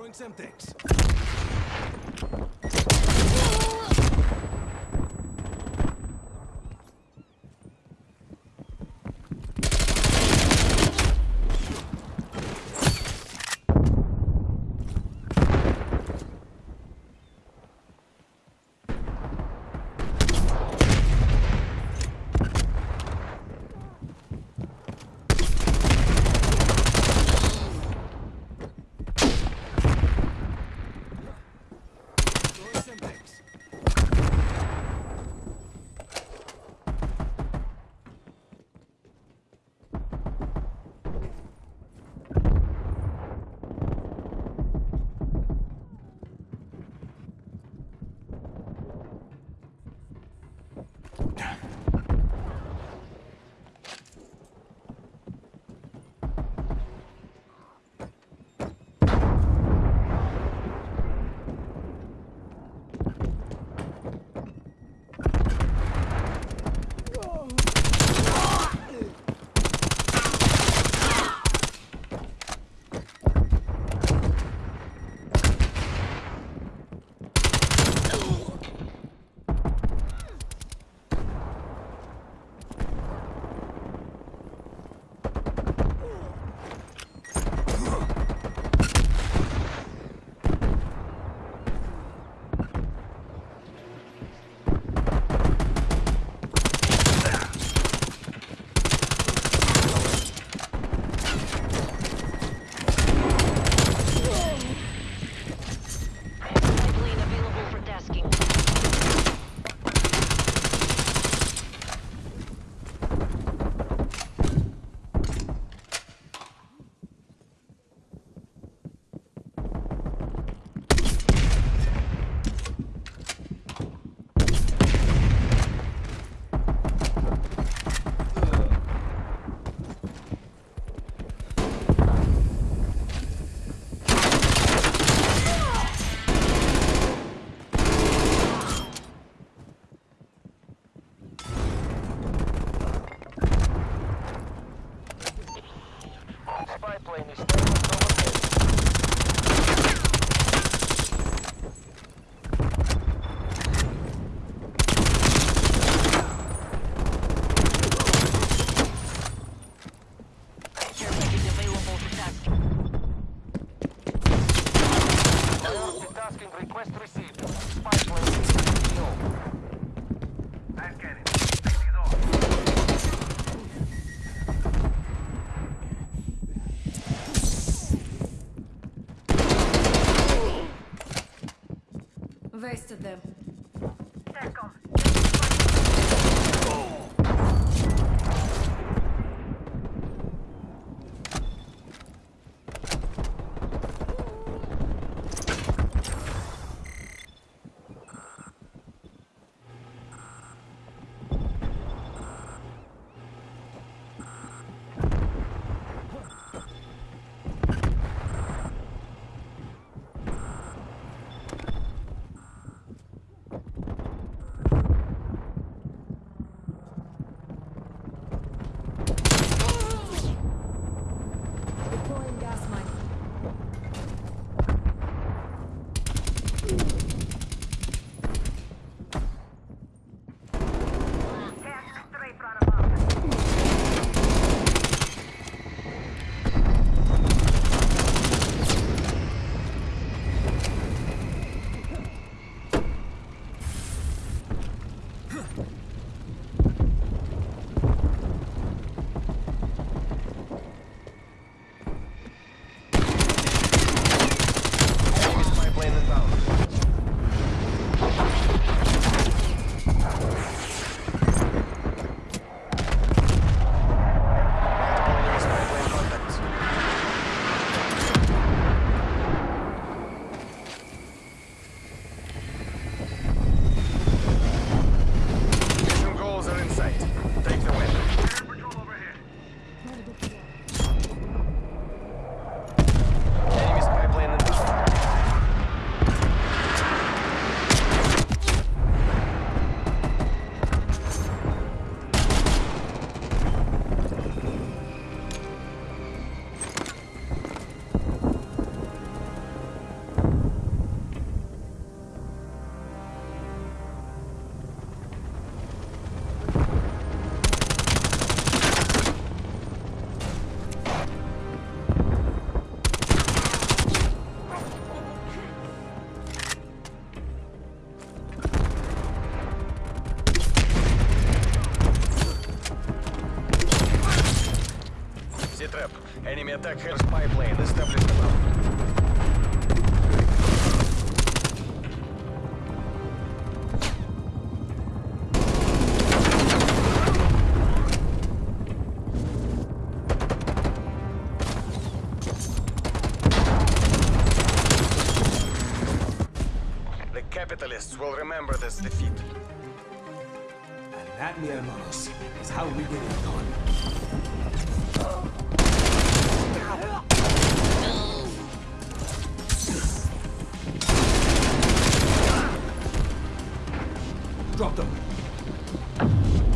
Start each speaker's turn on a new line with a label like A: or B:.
A: Throwing some things.
B: Huh. Established above. The capitalists will remember this defeat.
C: And that, mi hermanos, is how we get it done. Drop them.